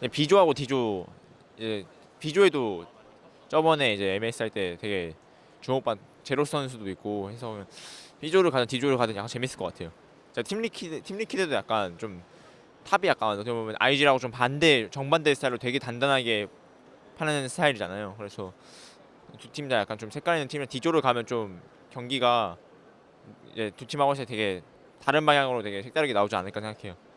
네, B조하고 D조 이제 B조에도 저번에 이제 MSI 할 때 되게 주목받 제로 선수도 있고 해서 B조를 가든 D조를 가든 약간 재밌을 것 같아요. 자, Team Liquid Team Liquid도 약간 좀 탑이 약간 어떻게 보면 IG라고 좀 반대 정반대 스타일로 되게 단단하게 파는 스타일이잖아요. 그래서 두 팀 다 약간 좀 색깔 있는 팀이 D조를 가면 좀 경기가 이제 두 팀하고 서 되게 다른 방향으로 되게 색다르게 나오지 않을까 생각해요.